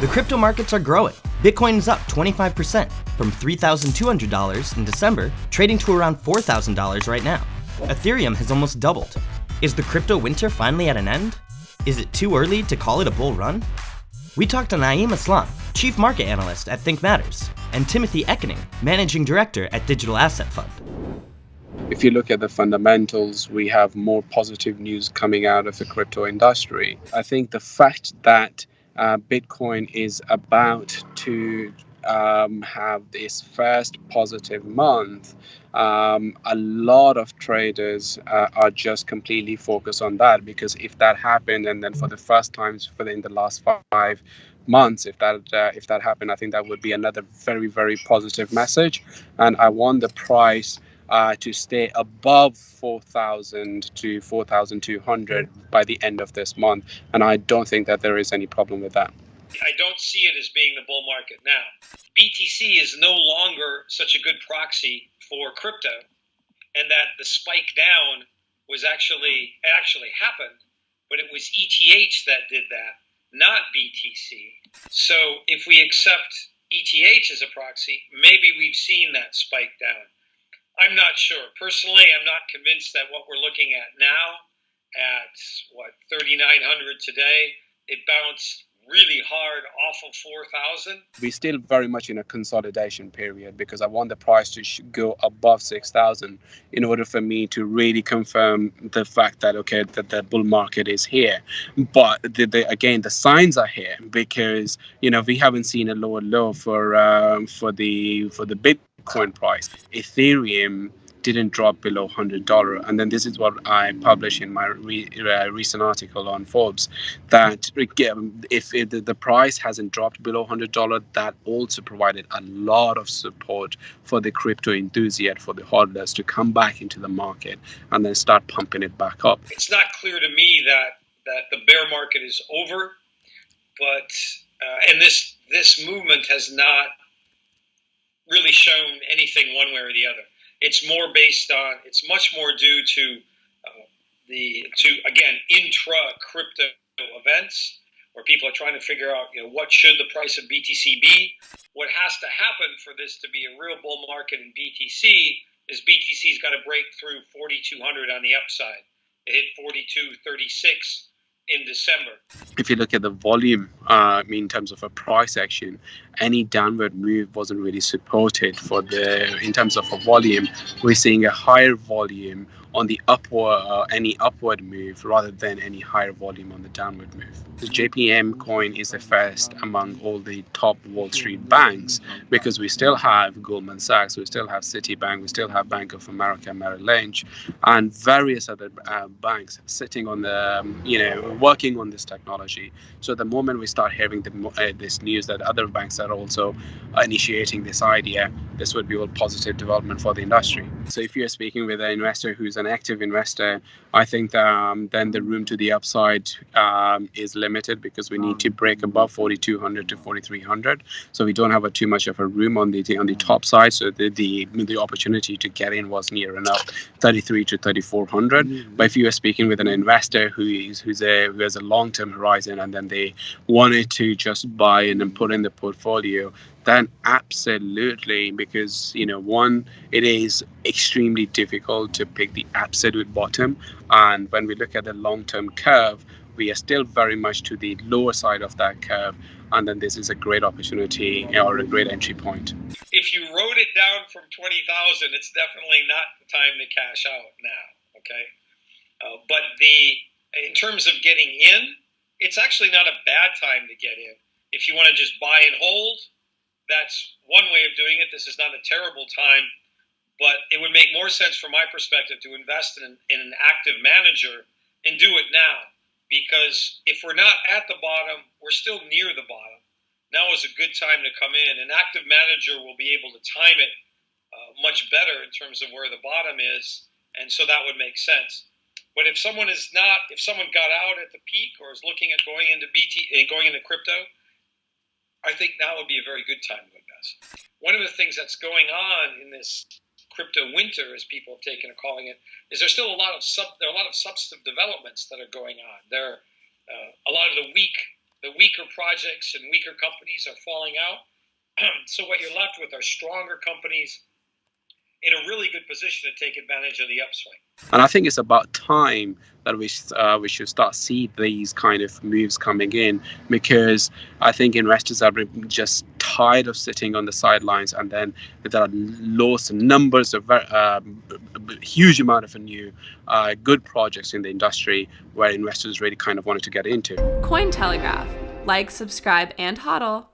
The crypto markets are growing. Bitcoin is up 25% from $3,200 in December, trading to around $4,000 right now. Ethereum has almost doubled. Is the crypto winter finally at an end? Is it too early to call it a bull run? We talked to Naeem Aslam, Chief Market Analyst at ThinkMarkets, and Timothy Enneking, Managing Director at Digital Asset Fund. If you look at the fundamentals, we have more positive news coming out of the crypto industry. I think the fact that Bitcoin is about to um, have this first positive month, um, a lot of traders uh, are just completely focused on that because if that happened, and then for the first time for the, in the last five months, if that uh, if that happened, I think that would be another very very positive message, and I want the price uh, to stay above 4,000 to 4,200 by the end of this month. And I don't think that there is any problem with that. I don't see it as being the bull market now. BTC is no longer such a good proxy for crypto, and that the spike down was actually actually happened, but it was ETH that did that, not BTC. So if we accept ETH as a proxy, maybe we've seen that spike down. I'm not sure. Personally, I'm not convinced that what we're looking at now, at what 3,900 today, it bounced really hard off of 4,000. We're still very much in a consolidation period because I want the price to go above 6,000 in order for me to really confirm the fact that, okay, that the bull market is here. But the, the, again, the signs are here because, you know, we haven't seen a lower low for, um, for the, for the bid Bitcoin price. Ethereum didn't drop below $100 and then this is what i published in my re, uh, recent article on forbes that if, if the, price hasn't dropped below $100 that also provided a lot of support for the crypto enthusiast for the hodlers to come back into the market and then start pumping it back up it's not clear to me that that the bear market is over but uh, and this this movement has not really shown anything one way or the other. It's more based on. It's much more due to uh, the to again intra crypto events where people are trying to figure out you know what should the price of BTC be. What has to happen for this to be a real bull market in BTC is BTC's got to break through 4,200 on the upside. It hit 42.36 in December. If you look at the volume, uh, in terms of a price action, any downward move wasn't really supported for the in terms of a volume. We're seeing a higher volume on the upward uh, any upward move rather than any higher volume on the downward move. The JPM coin is the first among all the top Wall Street banks because we still have Goldman Sachs, we still have Citibank, we still have Bank of America, Merrill Lynch, and various other uh, banks sitting on the um, you know working on this technology. So the moment we start hearing the, uh, this news that other banks are also initiating this idea, this would be a positive development for the industry. So if you're speaking with an investor who's an active investor, I think that, um, then the room to the upside um, is limited because we need to break above 4,200 to 4,300. So we don't have a, too much of a room on the on the top side. So the the, the opportunity to get in was near enough 33 to 3,400. Mm-hmm. But if you are speaking with an investor who is who's a who has a long term horizon and then they wanted to just buy and put in the portfolio, then absolutely because you know one it is extremely difficult to pick the absolute bottom. And when we look at the long-term curve we are still very much to the lower side of that curve. And then this is a great opportunity or a great entry point. If you wrote it down from 20000 it's definitely not the time to cash out now okay? Uh, but the in terms of getting in it's actually not a bad time to get in if you want to just buy and hold that's one way of doing it. This is not a terrible time, but it would make more sense from my perspective to invest in, in an active manager and do it now. Because if we're not at the bottom, we're still near the bottom. Now is a good time to come in. An active manager will be able to time it uh, much better in terms of where the bottom is, and so that would make sense. But if someone is not, if someone got out at the peak or is looking at going into BT, uh, going into crypto, I think now would be a very good time to invest. One of the things that's going on in this crypto winter, as people have taken to calling it, is there's still a lot of sub, there are a lot of substantive developments that are going on. There, uh, a lot of the weak the weaker projects and weaker companies are falling out. so what you're left with are stronger companies in a really good position to take advantage of the upswing. And I think it's about time that we uh, we should start see these kind of moves coming in because I think investors are just tired of sitting on the sidelines and then there are lots of numbers of uh, huge amount of new uh, good projects in the industry where investors really kind of wanted to get into. Cointelegraph. Like, subscribe, and hodl.